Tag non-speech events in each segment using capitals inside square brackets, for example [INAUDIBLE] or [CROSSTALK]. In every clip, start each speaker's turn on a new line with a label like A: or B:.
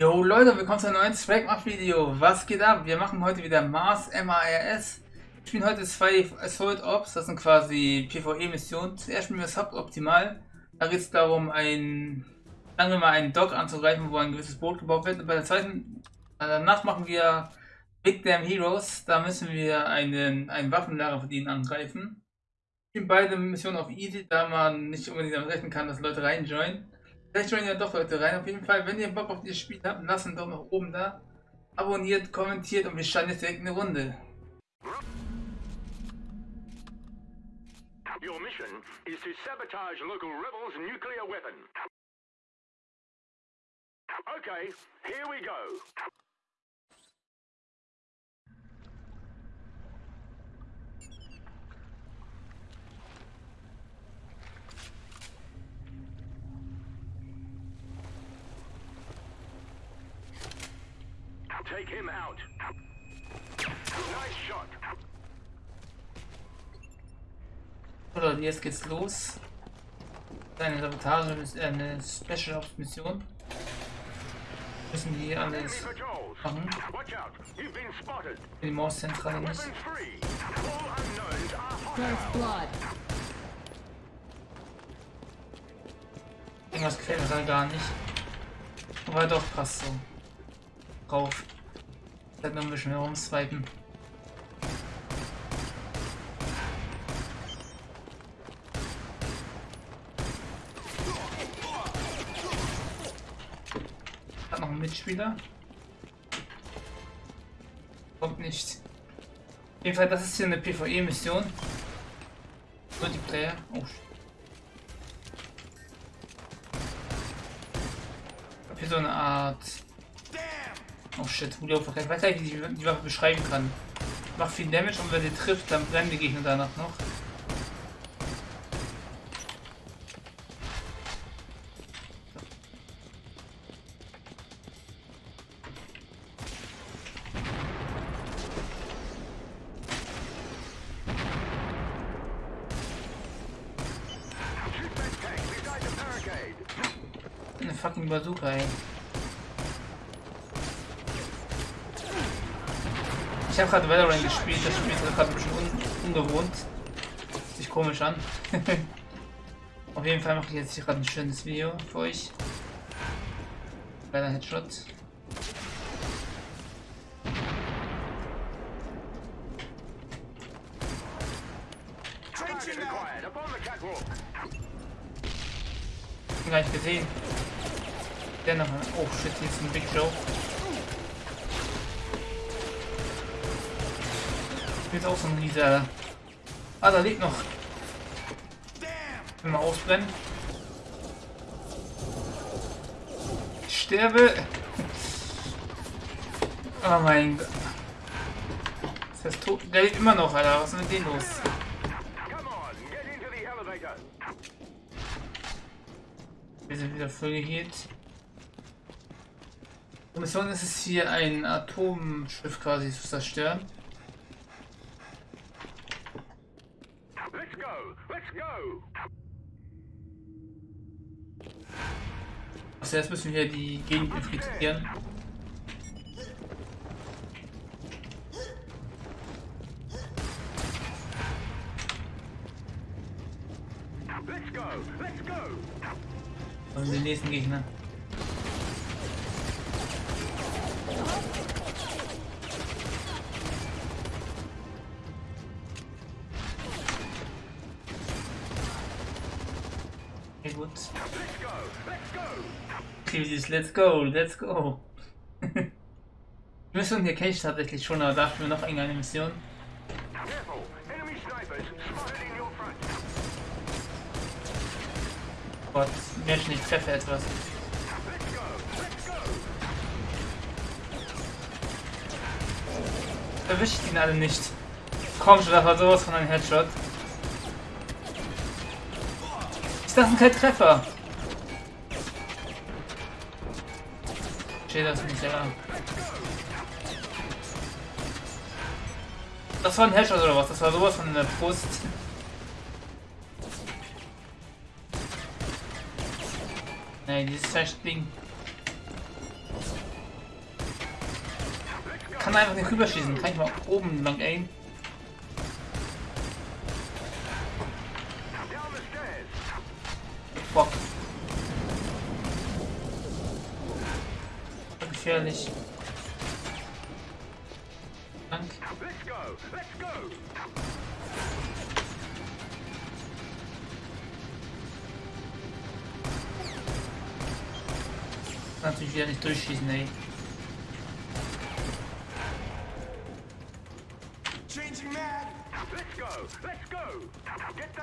A: Jo Leute, willkommen zu einem neuen Swagmach Video. Was geht ab? Wir machen heute wieder Mars MARS. Ich spiele heute zwei Assault Ops, das sind quasi PvE Missionen. Zuerst spielen wir Suboptimal. Da geht es darum, ein, sagen wir mal, einen Dock anzugreifen, wo ein gewisses Boot gebaut wird. Und bei der zweiten, äh, danach machen wir Big Damn Heroes. Da müssen wir einen, einen Waffenlager verdienen angreifen. Ich spiele beide Missionen auf Easy, da man nicht unbedingt damit rechnen kann, dass Leute reinjoinen. Vielleicht joinen ja doch Leute rein. Auf jeden Fall, wenn ihr Bock auf dieses Spiel habt, lasst einen Daumen nach oben da. Abonniert, kommentiert und wir starten jetzt direkt eine Runde.
B: Your mission is to sabotage local rebels' nuclear weapon. Okay, here we go. Take him out. Nice shot.
A: So Leute, jetzt geht's los. Eine Sabotage, äh, eine Special Ops Mission. Müssen die alles machen. Die Mauszentrale nicht.
C: First blood.
A: Irgendwas gefällt mir da gar nicht. Aber doch, passt so. Drauf. Halt noch ein bisschen herumswipen. Hat noch einen Mitspieler. Kommt nicht. Auf jeden Fall, das ist hier eine PvE-Mission. Multiplayer. Oh, shit. Ich hab hier so eine Art. Oh shit, Julio verkackt. Ich weiß nicht, wie ich die Waffe beschreiben kann. Macht viel Damage und wenn sie trifft, dann brennen die Gegner danach noch. Ich habe gerade Valorant gespielt, das Spiel ist gerade ein bisschen un ungewohnt. Sich komisch an. [LAUGHS] Auf jeden Fall mache ich jetzt hier gerade ein schönes Video für euch. Kleiner Headshot.
B: Catwalk.
A: Hab nicht gesehen. Der noch. Oh shit, hier ist ein Big Joe. Ist auch so ein Riese. Ah, da liegt noch. Wir ausbrennen. Ich sterbe. Oh [LAUGHS] mein Gott. Das heißt tot. Der lebt immer noch, Alter. Was ist mit dem los? Wir sind wieder voll geheilt. Die Mission ist es hier, ein Atomschiff quasi zu zerstören.
B: Let's go. Let's go.
A: Also jetzt müssen wir die Gegend infiltrieren.
B: Let's go. Let's go.
A: Und den nächsten Gegner.
B: Let's go, let's go. [LAUGHS]
A: Die Mission hier kenne ich tatsächlich schon, aber dafür noch irgendeine Mission. Gott, Menschen, ich treffe etwas. Erwische ich ihn alle nicht. Komm schon, das war sowas von einem Headshot. Ist das ein kein Treffer? Steht das nicht, ja. Das war ein Headshot oder was? Das war sowas von der Brust. Nee, dieses Ding. kann einfach nicht rüberschießen. Kann ich mal oben lang aim?
B: Down the stairs.
A: Fuck. Gefährlich. Dank.
B: Let's go. Let's go.
A: Natürlich wieder nicht durchschießen, ey.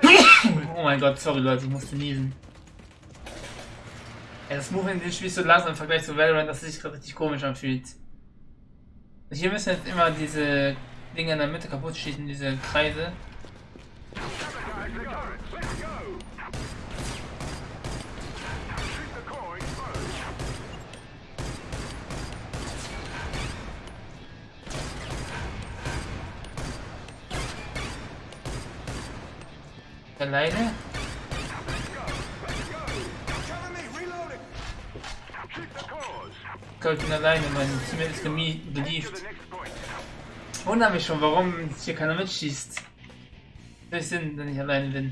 A: [COUGHS] Oh mein Gott, sorry Leute, ich musste niesen. Ja, das Movement in dem Spiel ist so langsam im Vergleich zu Valorant, dass es sich gerade richtig komisch anfühlt. Hier müssen jetzt immer diese Dinge in der Mitte kaputt schießen, diese Kreise.
B: Sabotage
A: Ich bin alleine, mein Team ist
B: point.
A: Wundere mich schon, warum hier keiner mitschießt. Durch Sinn, wenn ich alleine bin.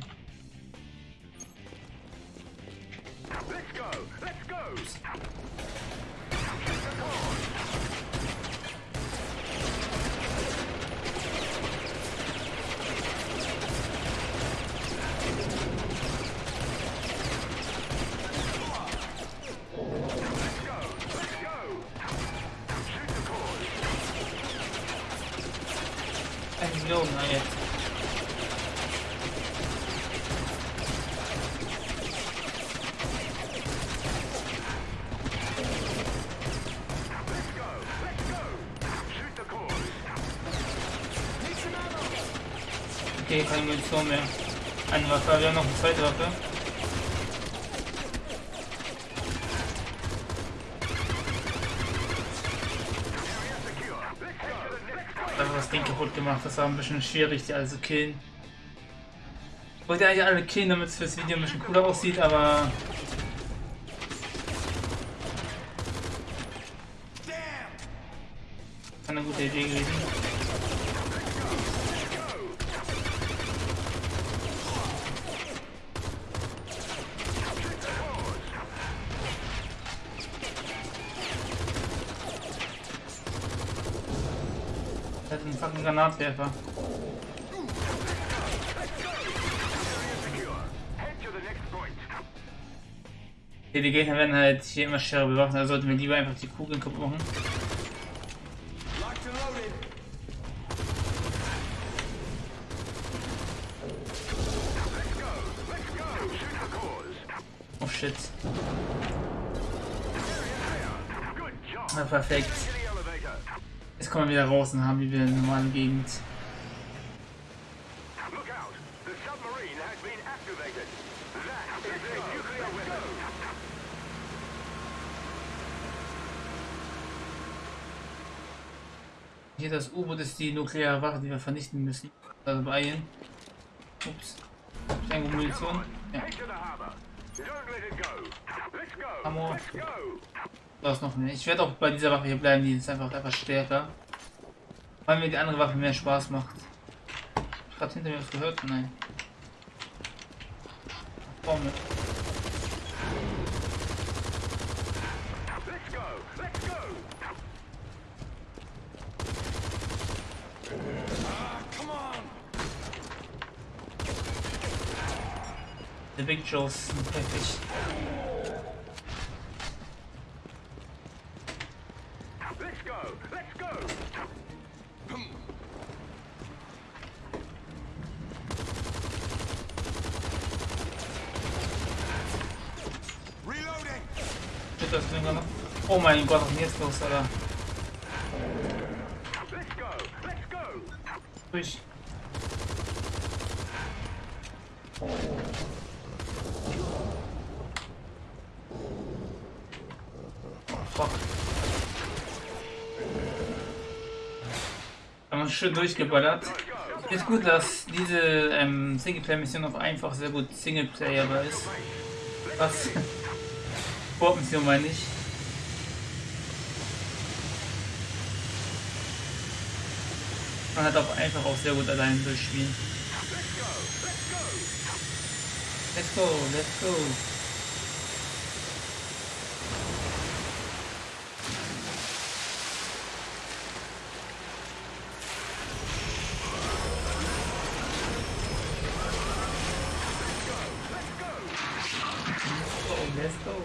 A: Okay, keine Munition mehr. Eine Waffe, wir haben noch eine zweite Waffe. Da das Ding kaputt gemacht. Das war ein bisschen schwierig, die alle zu killen. Ich wollte eigentlich alle killen, damit es fürs Video ein bisschen cooler aussieht, aber Er hat einen fucking Granatwerfer. Okay, die Gegner werden halt hier immer schwerer bewaffnet, also sollten wir lieber einfach die Kugeln kaputt machen. Oh shit. Na perfekt. Kommen wir wieder raus und haben wir wieder eine normale Gegend. Hier das U-Boot ist die nukleare Waffe, die wir vernichten müssen. Also beeilen. Ups. Irgendwo Munition? Ja. Ammo. Da ist noch mehr. Ich werde auch bei dieser Waffe hier bleiben, die ist einfach etwas stärker. Weil mir die andere Waffe mehr Spaß macht. Ich gerade hinter mir was gehört? Nein.
C: On.
A: The Big Joes sind heftig.
B: Let's go. Let's go.
C: Reloading.
A: Shit, das Ding noch. Oh mein Gott, was ist denn los, Alter?
B: Let's go. Let's go.
A: Durch. Fuck. Haben uns schön durchgeballert. Ist gut, dass diese ähm, Singleplayer-Mission auf einfach sehr gut Singleplayerbar ist. Was? [LAUGHS] Sportmission meine ich. Man hat auch einfach auch sehr gut allein durchspielen. Let's go, let's go. Oh, let's go.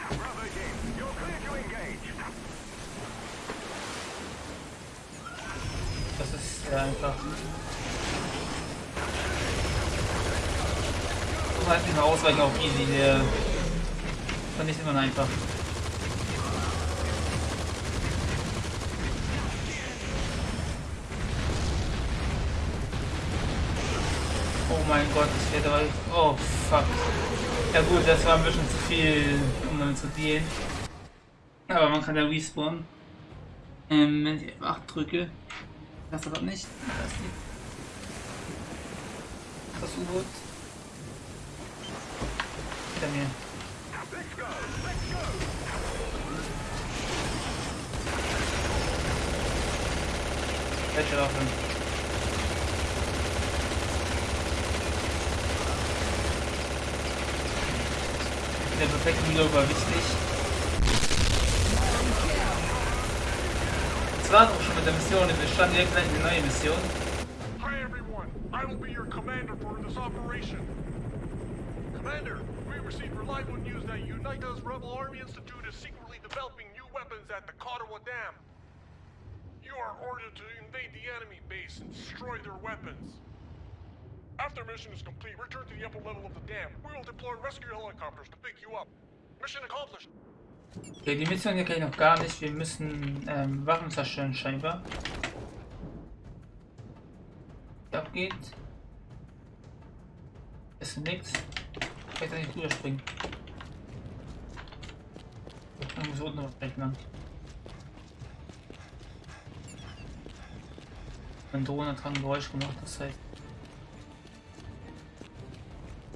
B: Bravo team, you're clear to engage.
A: Das ist sehr einfach. So halt mehr ausweichen auf easy, der vernichtet man einfach. Oh mein Gott, ich werde aber... Oh, fuck. Ja gut, das war ein bisschen zu viel, um damit zu dealen. Aber man kann ja respawnen. Ähm, wenn ich F8 drücke, das aber nicht. Das ist die. Das U-Boot. Hinter mir.
B: Let's go, let's go.
A: Der perfekte Reload war wichtig.
D: Hi everyone, I will be your commander for this operation. Commander, we received reliable news that UNITA's Rebel Army Institute is secretly developing new weapons at the Katawa Dam. You are ordered to invade the enemy base and destroy their weapons. After mission is complete, return to the upper level of the dam. We will deploy rescue helicopters to pick you up. Mission accomplished.
A: Okay, die Mission hier kenne ich noch gar nicht. Wir müssen ähm, Waffen zerstören scheinbar. Was abgeht. Ist nichts. Ich kann da nicht rüberspringen. Ich muss unten noch gleich lang. Mein Drohne hat gerade ein Geräusch gemacht, das heißt.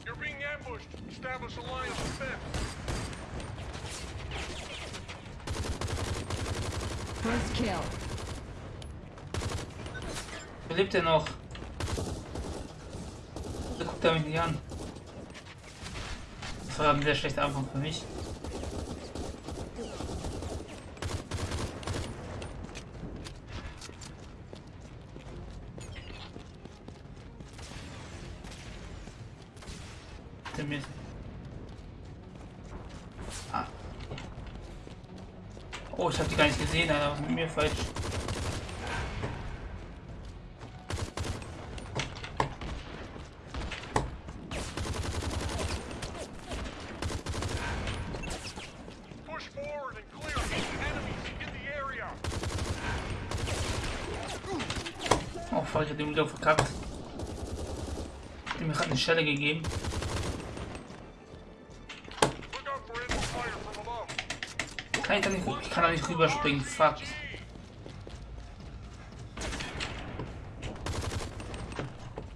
D: You're being ambushed. Establish a line of
A: Wo lebt er noch? Da guckt er mich nicht an. Das war ein sehr schlechter Anfang für mich. Ah. Oh, ich habe die gar nicht gesehen, Alter. Was ist mit mir falsch? Oh fuck, ich hab den wieder verkackt. Ich hab mir gerade eine Schelle gegeben. Kann ich da nicht, ich kann da nicht rüberspringen, fuck.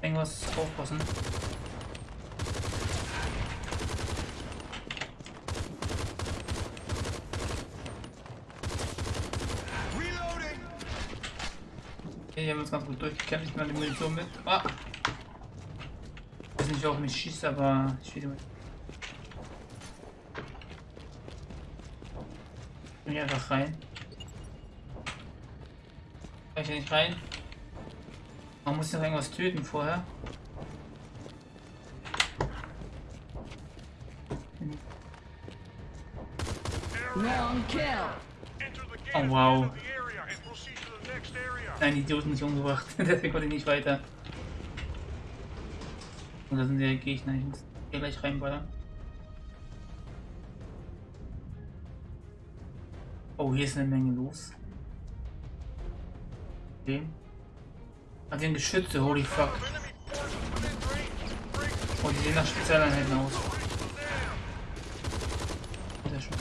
A: Irgendwas aufpassen. Okay, hier haben wir uns ganz gut durchgekämpft. Ich nehme die Munition mit. Ah! Ich weiß nicht, wer auf mich schießt, aber ich will die Bin hier einfach rein. Kann ich hier nicht rein? Man muss noch irgendwas töten vorher. Oh,
D: the
A: wow. Nein, Idioten nicht umgebracht. [LAUGHS] Deswegen konnte ich nicht weiter. Und da sind die Gegner. Ich muss hier gleich reinballern. Oh, hier ist eine Menge los. Ah, die haben Geschütze, holy fuck. Oh, die sehen nach Spezialeinheiten aus. Sehr schön.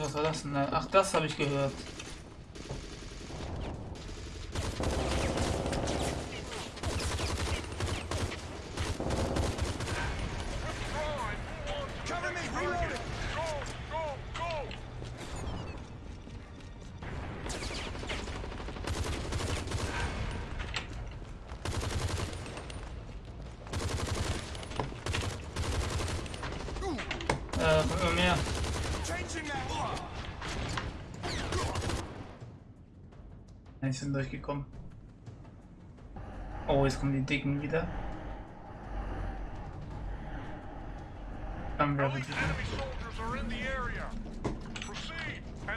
A: Was war das denn? Ach, das habe ich gehört. da kommt immer mehr.
C: Changing mag.
A: Nein, sind durchgekommen. Oh, jetzt kommen die Dicken wieder.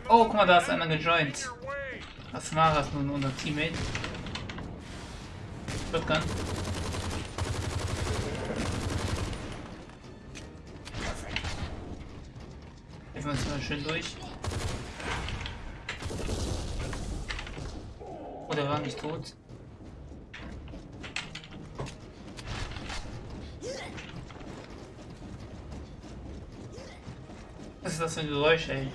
A: Oh, guck mal, da ist einer gejoint. Was war das nun, unser Teammate? Shotgun. Helfen wir uns mal schön durch. Oh, der war nicht tot. Was ist das für ein Geräusch, ey?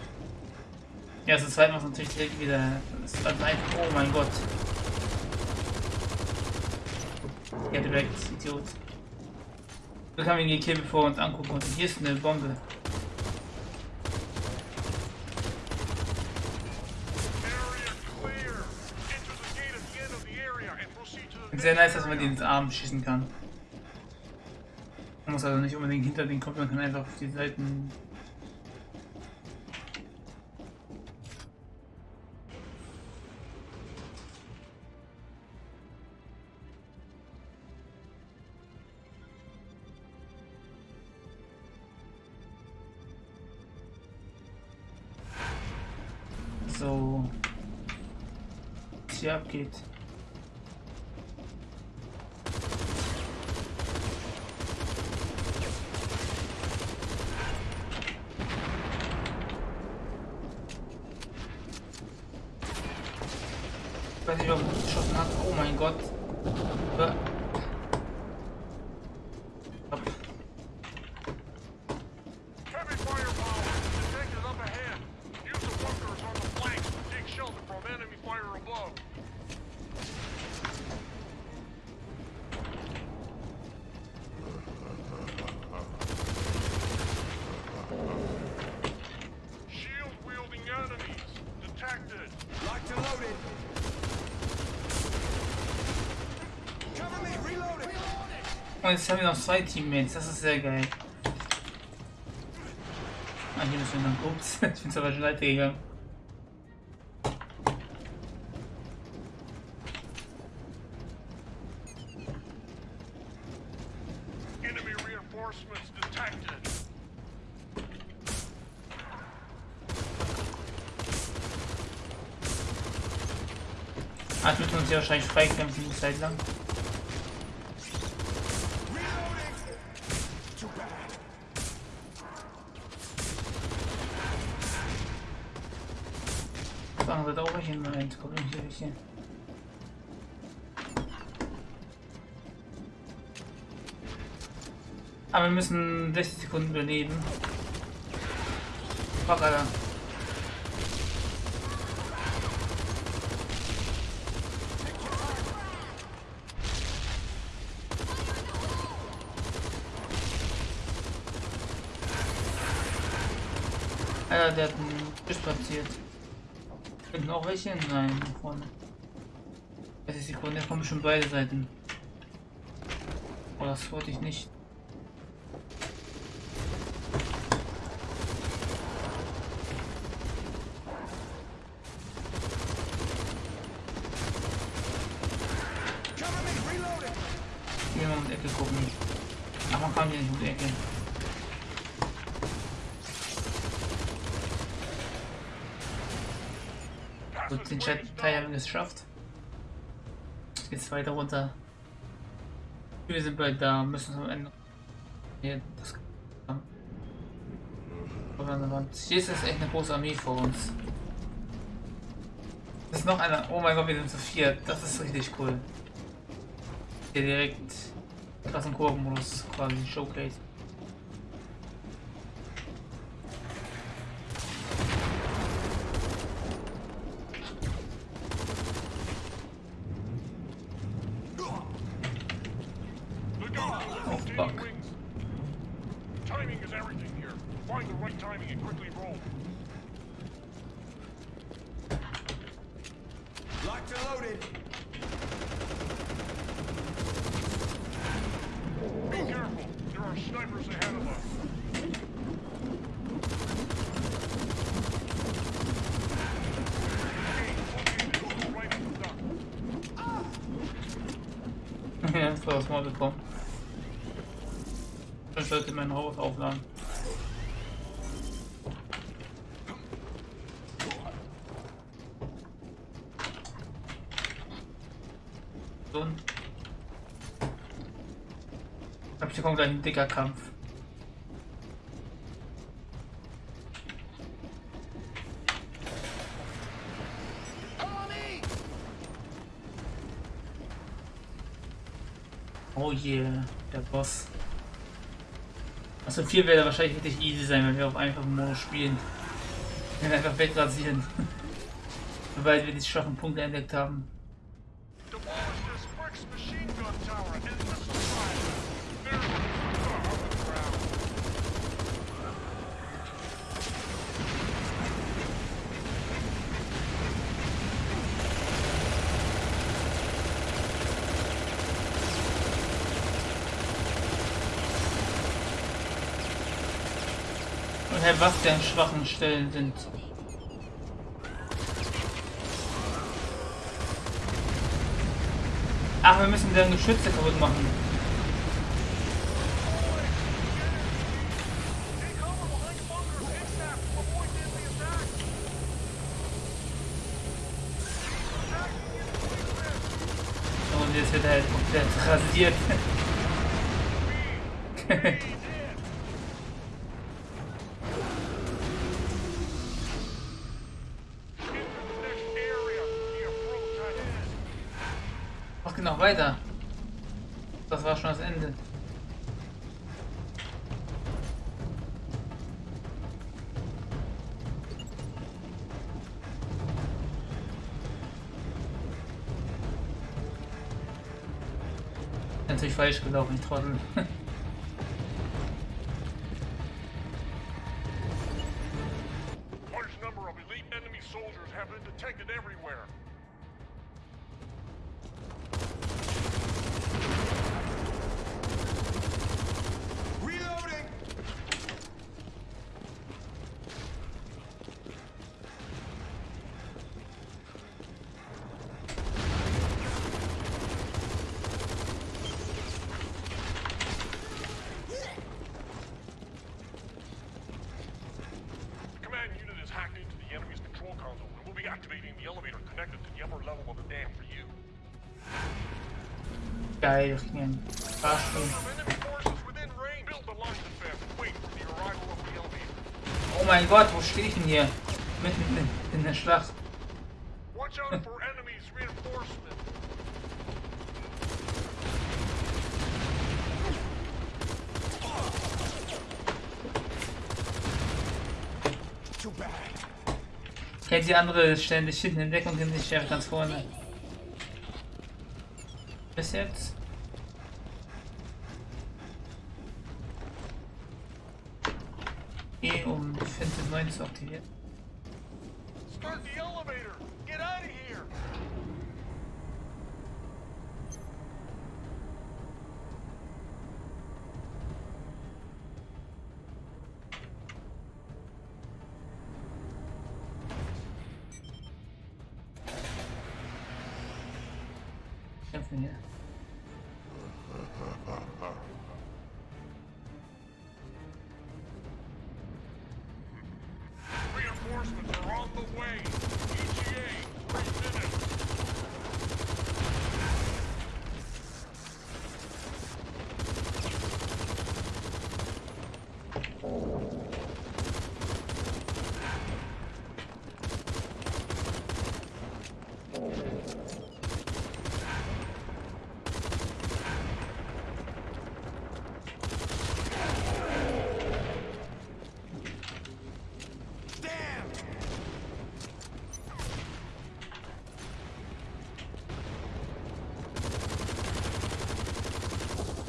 A: Ja, zweite Mal ist natürlich direkt wieder. Das ist dann ein. Oh mein Gott. Ja, direkt, Idiot. Wir können ihn gekillt, bevor wir uns angucken konnten. Hier ist eine Bombe. Sehr nice, dass man die ins Arm schießen kann. Man muss also nicht unbedingt hinter den kommen, man kann einfach auf die Seiten. So. Was hier abgeht. Weiß nicht, warum ich geschossen hat. Oh mein Gott. Haben wir noch zwei Teammates. Das ist sehr geil. Ah, hier müssen wir noch ups. [LAUGHS] Ich bin zur falschen Seite gegangen. Ah, ich müssen uns hier wahrscheinlich freikämpfen, die Zeit lang.
C: Reloading. Too bad.
A: Auf der anderen Seite auch welche. Moment, welche. Aber wir müssen 60 Sekunden überleben. Fuck, Alter. Alter, der hat einen Fisch. Finden auch welche? Nein, nach vorne. 30 Sekunden, jetzt kommen schon beide Seiten. Oh, das wollte ich nicht.
C: Cover me. Reloading.
A: Hier mal um die Ecke gucken. Ach, man kann hier nicht um die Ecke. Gut, den Chat-Teil haben wir es geschafft. Jetzt weiter runter. Wir sind bald da, müssen am Ende. Hier, das. Hier ist echt eine große Armee vor uns. Das ist noch einer. Oh mein Gott, wir sind zu viert. Das ist richtig cool. Hier direkt krassen Kurvenmodus quasi Showcase. Ein- Ich glaube, hier kommt ein dicker Kampf. Oh yeah, der Boss. Also viel wäre wahrscheinlich wirklich easy sein, wenn wir auf einfachen Modus spielen. Wir einfach wegrasieren. [LAUGHS] Sobald wir die schwachen Punkte entdeckt haben. Halt was deren schwachen Stellen sind. Ach, wir müssen deren Geschütze kaputt machen. Und jetzt wird er halt komplett rasiert. [LAUGHS] Genau weiter. Das war schon das Ende. Natürlich falsch gelaufen, ich Trottel. [LAUGHS]
D: the arrival of the elevator.
A: Oh mein Gott, wo stehe ich denn hier? Mitten in, in der Schlacht. Kennt die andere ständig hinten in Deckung und ich einfach ganz vorne. Bis jetzt. E, um Fenster 9 zu aktivieren.
D: Jumping
C: it.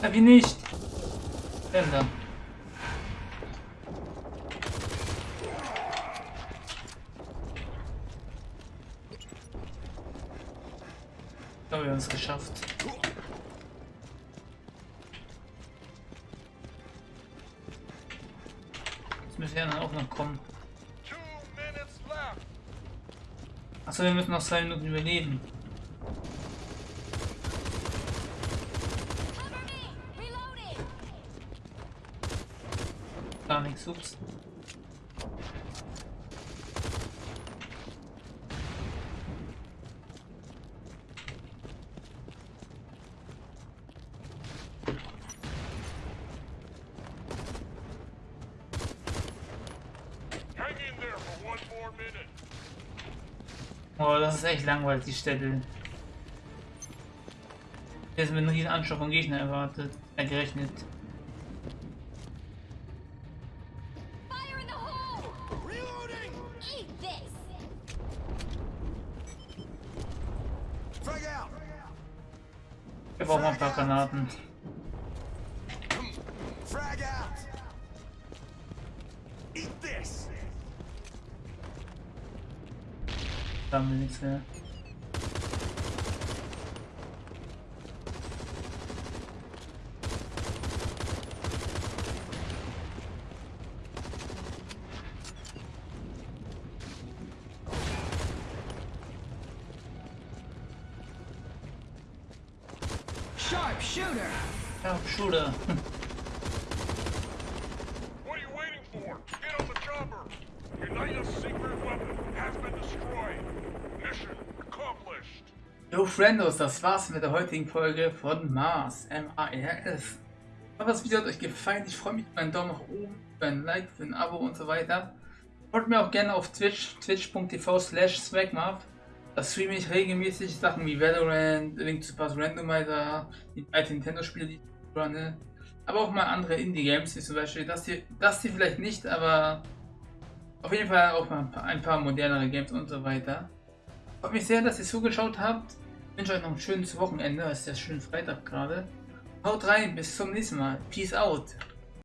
A: Ja, wie nicht? Denn dann. Ich glaube, wir haben es geschafft. Jetzt müssen wir dann auch noch kommen. Achso, wir müssen noch zwei Minuten überleben.
D: More minute.
A: Oh, das ist echt langweilig, die Städte. Jetzt mit einem riesen Anschlag von Gegner erwartet, äh,
E: Sharpshooter.
A: Ja, Schule.
D: What are you waiting for? Get on the chopper. Unita's secret weapon has been destroyed. Mission accomplished.
A: Jo, Friendos, das war's mit der heutigen Folge von Mars, M-A-R-S. Ich hoffe, das Video hat euch gefallen. Ich freue mich über einen Daumen nach oben, über ein Like, für ein Abo und so weiter. Folgt mir auch gerne auf Twitch, twitch.tv slash swagmap. Streame ich regelmäßig Sachen wie Valorant, Link to Pass Randomizer, die alten Nintendo-Spiele, die ich runne. Aber auch mal andere Indie-Games, wie zum Beispiel das hier, das hier vielleicht nicht, aber auf jeden Fall auch mal ein paar, ein paar modernere Games und so weiter. Freut mich sehr, dass ihr zugeschaut habt. Ich wünsche euch noch ein schönes Wochenende. Es ist ja schön Freitag gerade. Haut rein, bis zum nächsten Mal. Peace out.